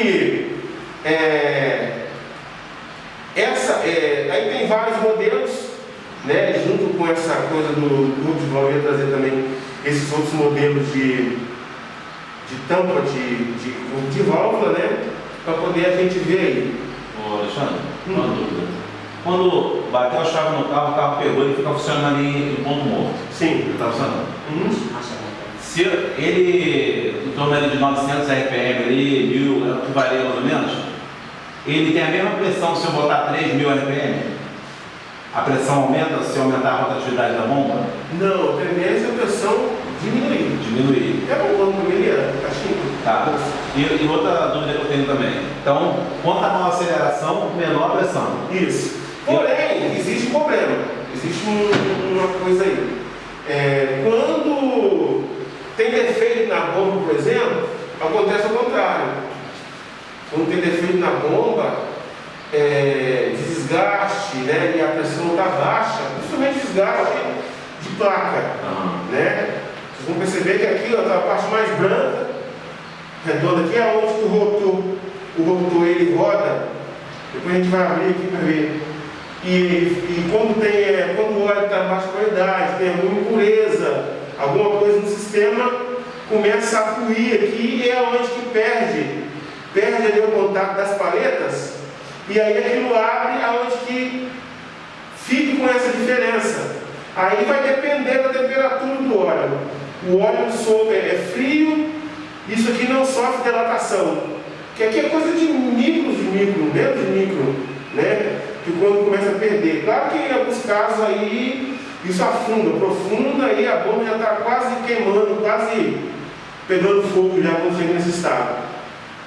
que é, essa, é, aí tem vários modelos, né, junto com essa coisa do grupo de desenvolvimento, trazer também esses outros modelos de, de tampa de, de, de válvula, né, para poder a gente ver aí. Ô Alexandre, hum. uma dúvida. Quando bateu a chave no carro, o carro pegou e fica funcionando ali em ponto morto. Sim. Está funcionando? Uhum. Se ele, em torno de 900 RPM ali, 1000, é o que varia mais ou menos, ele tem a mesma pressão se eu botar 3000 RPM? A pressão aumenta se eu aumentar a rotatividade da bomba? Não, a tendência é a pressão diminuir. Diminuir. É bom quando primeiro caixinha. Tá. E, e, outra dúvida que eu tenho também. Então, quanto a maior aceleração, menor a pressão. Isso. Porém, existe um problema. Existe um, uma coisa aí. É, quando tem defeito na bomba, por exemplo, acontece ao contrário quando tem defeito na bomba, é, desgaste, né, e a pressão está baixa, principalmente desgaste de placa, uhum. né? Vocês vão perceber que aqui está a parte mais branca, redonda aqui é onde o rotor, o rotor ele roda. Depois a gente vai abrir aqui para ver. E, e quando, tem, é, quando o óleo está baixa qualidade, tem alguma impureza, alguma coisa no sistema, começa a fluir aqui e é onde que perde perde ali o contato das paletas e aí aquilo abre aonde que fique com essa diferença. Aí vai depender da temperatura do óleo. O óleo sob é frio, isso aqui não sofre dilatação. Que aqui é coisa de micros de micro, menos de micro, né? Que quando começa a perder. Claro que em alguns casos aí isso afunda, profunda, aí a bomba já está quase queimando, quase pegando fogo já quando chega nesse estado.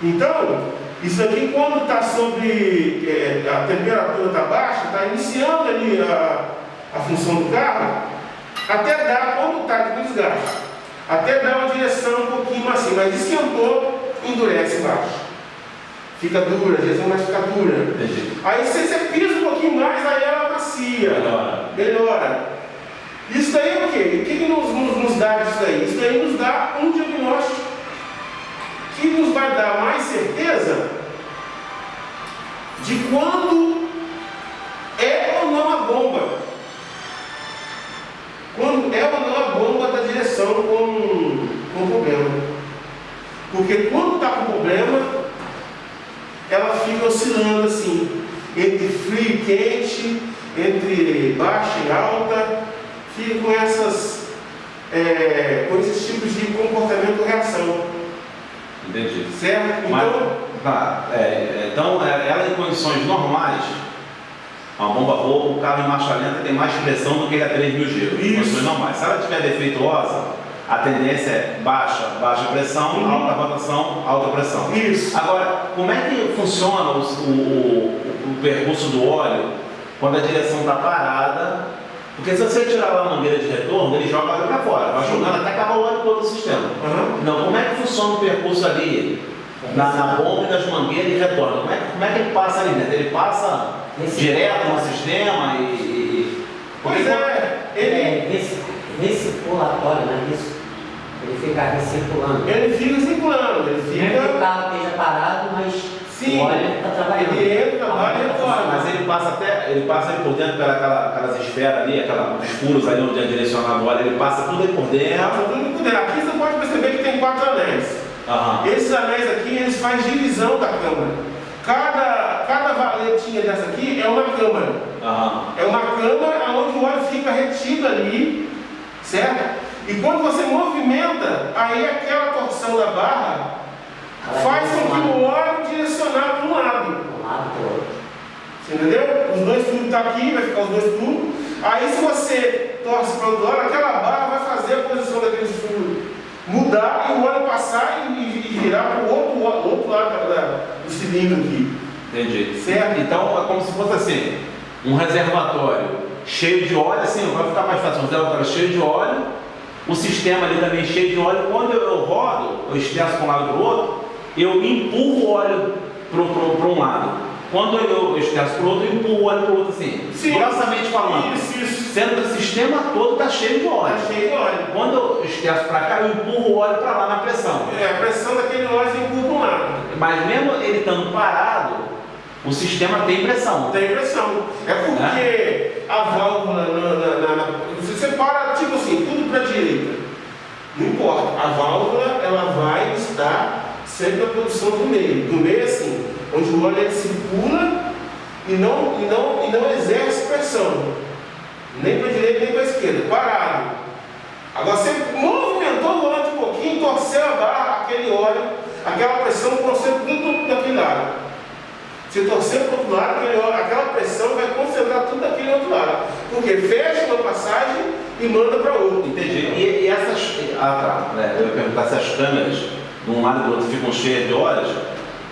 Então, isso aqui quando está sobre, é, a temperatura está baixa, está iniciando ali a, a função do carro, até dar, quando está com desgaste, até dar uma direção um pouquinho assim, mas esquentou, endurece embaixo. Fica dura, às vezes vai ficar dura. Entendi. Aí se você pisa um pouquinho mais, aí ela macia. Melhora. Melhora. Isso daí é o quê? O que, que nos, nos, nos dá isso daí? Isso daí nos dá um diagnóstico que nos vai dar mais certeza de quando é ou não a bomba. Quando é ou não a bomba da direção com, com problema. Porque quando está com problema, ela fica oscilando assim, entre frio e quente, entre baixa e alta, fica com essas é, com esses tipos de comportamento reação. Entendi. Certo? Mas, então, tá, é, é, então é, ela em condições normais, uma bomba boa, o carro em marcha lenta tem mais pressão do que a 3 mil G. Em condições normais. Se ela estiver defeituosa, a tendência é baixa, baixa pressão, uhum. alta rotação, alta pressão. Isso. Agora, como é que funciona o, o, o percurso do óleo quando a direção está parada porque se você tirar lá a mangueira de retorno, ele joga óleo para fora, vai jogando até acabar o óleo todo o sistema. Uhum. Não, como é que funciona o percurso ali, na, na bomba e das mangueiras e retorno? Como é, como é que ele passa ali dentro? Ele passa Nesse direto no sistema e. e... Pois é, ele é recirculatório, não é isso? Ele fica recirculando. Ele fica circulando, ele fica. Mesmo que o carro esteja parado, mas Sim, Olha, tá trabalhando. ele entra, vai e retorna. Mas ele passa até, ele passa ali por dentro daquela, aquelas esferas ali, aquelas furos ali onde é direcionado o óleo, ele passa tudo aí por dentro. Passa tudo por dentro. Aqui você pode perceber que tem quatro anéis. Uhum. Esses anéis aqui, eles fazem divisão da câmara. Cada, cada valetinha dessa aqui é uma câmara. Uhum. É uma câmara onde o óleo fica retido ali, certo? E quando você movimenta, aí aquela torção da barra faz com que o óleo direcionar para um lado. Você entendeu? Os dois tubos estão tá aqui, vai ficar os dois tubos. Aí se você torce para o outro lado, aquela barra vai fazer a posição daqueles furos mudar e o óleo passar e, e virar para o outro, outro lado da, do cilindro aqui. Entendi. Certo? Então é como se fosse assim, um reservatório cheio de óleo, assim, vai ficar mais fácil, um reservatório cheio de óleo, o sistema ali também cheio de óleo, quando eu, eu rodo, eu expresso para um lado para o outro, eu empurro o óleo para um lado. Quando eu expresso para o outro, eu empurro o óleo para o outro assim. Sim. Grossamente falando. Isso, isso. Sendo que o sistema todo está cheio de óleo. Está cheio de óleo. Quando eu expresso para cá, eu empurro o óleo para lá na pressão. É, a pressão daquele óleo empurra para um lado. Mas mesmo ele estando parado, o sistema tem pressão. Tem pressão. É porque a válvula, na, na, na, você para, tipo assim, tudo para a direita. Não importa. A válvula, ela vai estar sempre a produção do meio. Do meio, assim, onde o óleo circula e não, e, não, e não exerce pressão. Nem para a direita, nem para a esquerda. Parado. Agora, você movimentou o volante um pouquinho, torceu a barra, aquele óleo, aquela pressão, concentra tudo daquele lado. Se torcer para o outro lado, aquele, aquela pressão vai concentrar tudo daquele outro lado. Porque fecha uma passagem e manda para outra. Entendi. E, e essas. Ah, tá. É, eu ia perguntar se as câmeras, de um lado e do outro, ficam cheias de horas.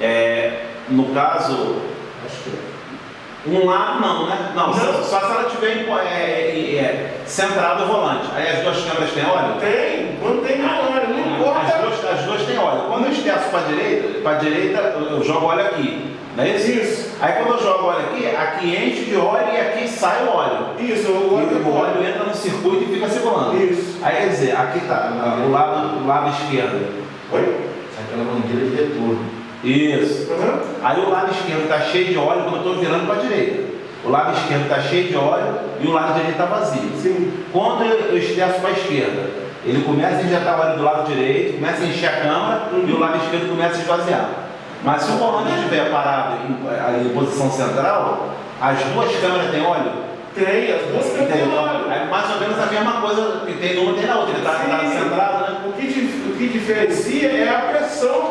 É, no caso. Acho que Um lado não, né? Não, Não. Só, só se ela tiver é, é, é, centrado o volante. Aí as duas câmeras têm óleo? Tem, quando tem na hora, não As importa. duas, as duas têm óleo. Quando eu esterço para a direita, para direita, eu jogo óleo aqui. Não é isso? Isso. Aí quando eu jogo óleo aqui, aqui enche de óleo e aqui sai o óleo. Isso, E o óleo o óleo entra no circuito e fica circulando. Isso. Aí quer dizer, aqui está, o lado, o lado esquerdo. Oi? Aquela mangueira de retorno. Isso. Aham. Aí o lado esquerdo está cheio de óleo quando eu estou virando para a direita. O lado esquerdo está cheio de óleo e o lado direito está vazio. Sim. Quando eu esterço para a esquerda, ele começa a injetar óleo do lado direito, começa a encher a câmara e o lado esquerdo começa a esvaziar. Mas se o volante estiver parado em, em posição central, as duas câmeras têm óleo. Tem, as duas tem Então, óleo. é mais ou menos a mesma coisa que tem numa tem na outra. Ele está tá Sim. centrado, né? O que, o que diferencia é a pressão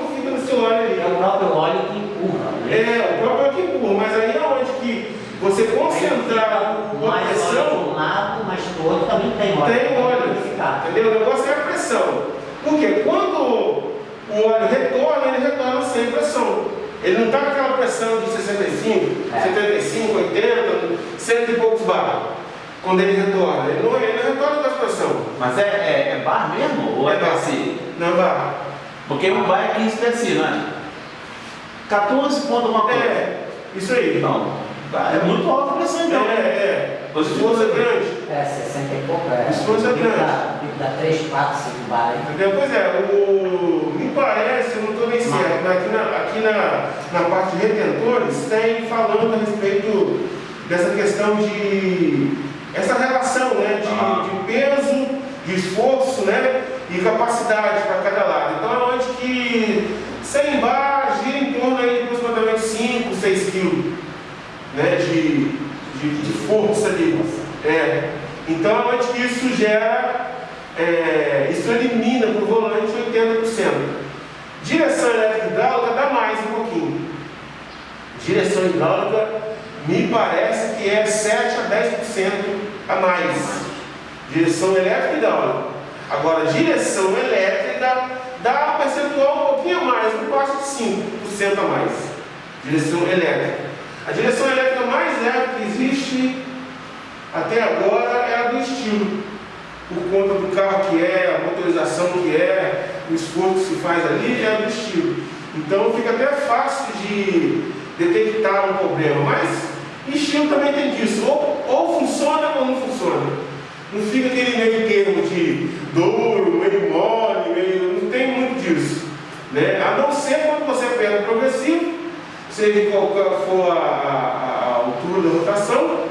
próprio óleo que empurra, né? É, o próprio que empurra, mas aí é onde que você concentrar a mais óleo de pressão, um lado, mas do outro também tem óleo. tem óleo. Entendeu? O negócio é a pressão. Porque quando o óleo retorna, ele retorna sem pressão. Ele não está com aquela pressão de 65, É. 75, 80, cento e poucos bar. Quando ele retorna. Ele não, ele não retorna com essa pressão. Mas é, é, é bar mesmo ou é, É bar. Não bar. Porque um bar é 15 PSI, não é? 14 ponto alguma coisa. É, isso aí. Não, é muito alta a pressão É, então. é. O esforço é grande. É, 60 e pouco, é. Isso foi Pico grande. dá- pico dá 3, 4, 5 bar. Entendeu? Pois é, o, me parece, eu não estou nem certo, mas aqui, na, aqui na, na parte de retentores tem falando a respeito dessa questão de essa relação né, de, Ah. de peso, de esforço né, e capacidade para cada lado. Então é onde que 100 bar gira em torno aí de aproximadamente 5, 6 quilos né, de, de, de força ali. É. Então onde que isso gera, é, isso elimina para o volante 80%. Direção elétrica hidráulica dá mais um pouquinho. Direção hidráulica me parece que é 7 a 10% a mais. Direção elétrica e hidráulica. Agora, direção elétrica dá um percentual um pouquinho mais, não passa de 5% a mais. Direção elétrica. A direção elétrica mais leve que existe até agora é a do estilo. Por conta do carro que é, a motorização que é, o esforço que se faz ali é a do estilo. Então fica até fácil de detectar um problema. Mas estilo também tem disso. Ou, ou funciona ou não funciona. Não fica aquele meio termo de duro, meio mole, meio. não tem muito disso. Né? A não ser quando você pega o progressivo, seja qual for a, a- a altura da rotação,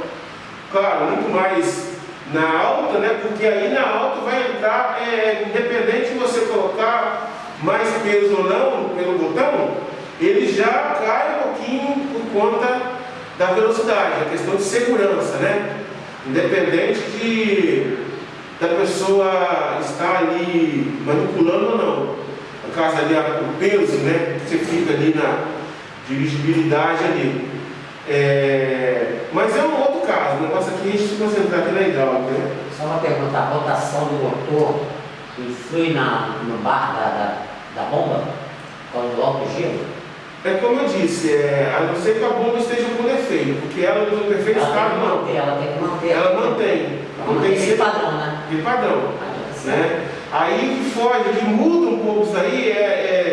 claro, muito mais na alta, né? porque aí na alta vai entrar, é, independente de você colocar mais peso ou não pelo botão, ele já cai um pouquinho por conta da velocidade, a questão de segurança, né? Independente de da pessoa estar ali manipulando ou não. No caso ali, o peso, né? Que você fica ali na dirigibilidade ali. É, mas é um outro caso, o negócio aqui a gente se concentrar aqui na hidráulica, né? Só uma pergunta, a rotação do motor influi na, no bar da, da, da bomba? Quando o álcool gira? É como eu disse, é, a não ser que a bomba esteja com defeito, porque ela tem perfeito Ela estado, que não. manter, ela tem que manter. Ela mantém, Ela mantém esse padrão, né? de padrão. Né? Aí o que foge, que muda um pouco isso aí é,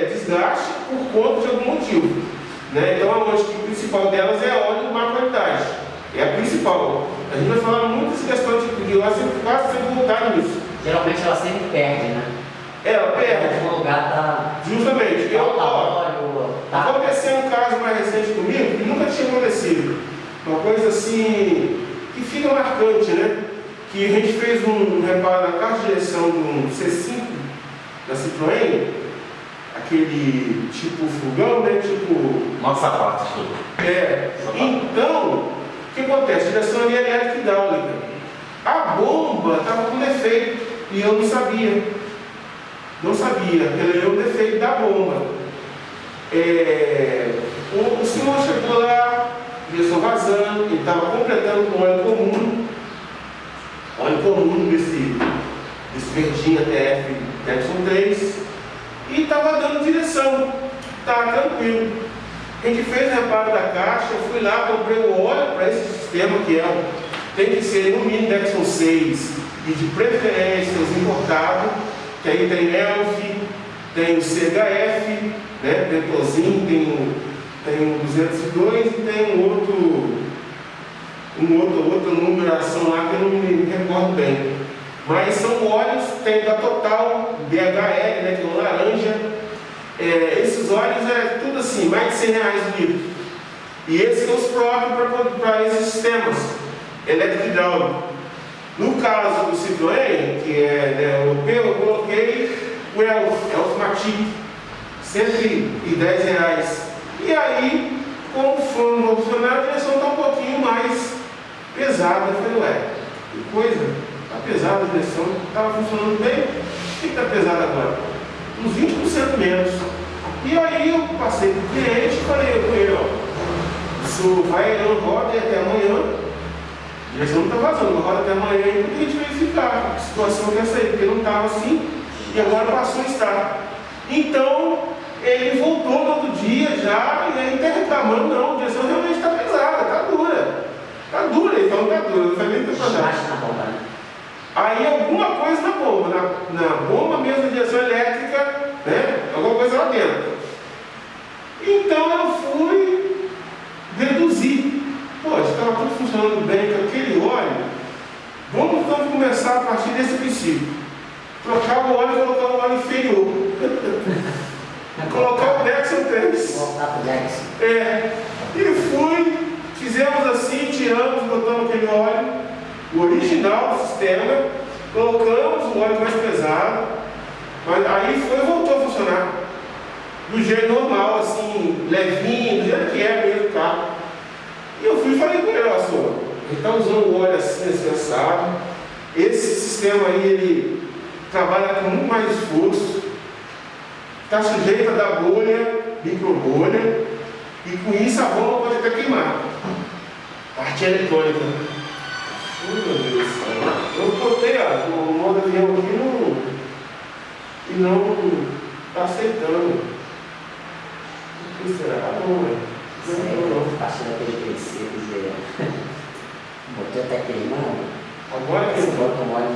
é desgaste por conta de algum motivo. Né? Então a lógica principal delas é óleo de má qualidade. É a principal. A gente vai falar muito dessa questão de, de óleo, sempre quase sempre voltar nisso. Geralmente ela sempre perde, né? Ela Em perde. algum lugar tá Justamente. Eu, ó, Tá. Aconteceu um caso mais recente comigo que nunca tinha acontecido. Uma coisa assim que fica marcante, né? Que a gente fez um reparo na caixa de direção um C5 da Citroën, aquele tipo fogão, né? Tipo. Nossa parte. É. Então, o que acontece? Direção ali elétrica hidráulica. A bomba estava com defeito e eu não sabia. Não sabia. Ele é o defeito da bomba. É, o, o senhor chegou lá, direção vazando, ele estava completando com óleo comum, óleo comum desse, desse verdinho TF Texon 3, e estava dando direção, estava tranquilo. A gente fez o reparo da caixa, eu fui lá, comprei o óleo para esse sistema que é tem que ser no mínimo Dexon 6 e de preferência os importados, que aí tem ELF, tem o CHF, né, Detosin, tem o, tem o 202 e tem um outro, um outro, outra numeração lá que eu não me recordo bem. Mas são óleos, tem da Total, DHL, né, que é um laranja. É, esses óleos é tudo assim, mais de 100 reais o litro. E esses são os próprios para esses sistemas elétrico hidráulico. No caso do Citroën, que é né, europeu, eu coloquei o Elf, Elfmatic, 110 reais. E aí, como foi um funcionário, a direção está um pouquinho mais pesada. Eu falei, ué, que coisa, está pesada a direção, estava funcionando bem, o que está pesado agora? Uns 20% menos. E aí eu passei para o cliente e falei com ele, ó, isso vai, não roda até amanhã, a direção não está vazando, roda até amanhã e a gente verificar a situação que é essa aí, porque não estava assim e agora passou a estar. Então, ele voltou no outro dia já e aí está reclamando, não, a direção realmente está pesada, está dura. Está dura, ele falou que está dura, não foi nem bomba, né? Aí alguma coisa na bomba, na, na bomba mesmo da direção elétrica, né? Alguma coisa lá dentro. Então eu fui deduzir. Pô, estava tudo funcionando bem com aquele óleo. Vamos então começar a partir desse princípio. Trocar o óleo e colocar o óleo inferior. colocar o Dexon 3. Voltar pro Dex. É, e fui, fizemos assim, tiramos, botamos aquele óleo, o original do sistema, colocamos o óleo mais pesado, mas aí foi e voltou a funcionar. Do jeito normal, assim, levinho, do jeito que é mesmo o carro. E eu fui e falei com ele, ó, senhor, ele está usando o óleo assim, assim, assado. Esse sistema aí, ele trabalha com muito mais esforço, está sujeito a dar bolha, microbolha, e com isso a bomba pode até queimar. Parte eletrônica. Oh, meu Deus do céu. Eu botei ó, o modo avião aqui não, e não está aceitando. O que será? Ah, não, velho. Não, não, não. Passou daquele princípio, dizer. Botou até queimando. Agora que Você eu bota um óleo mais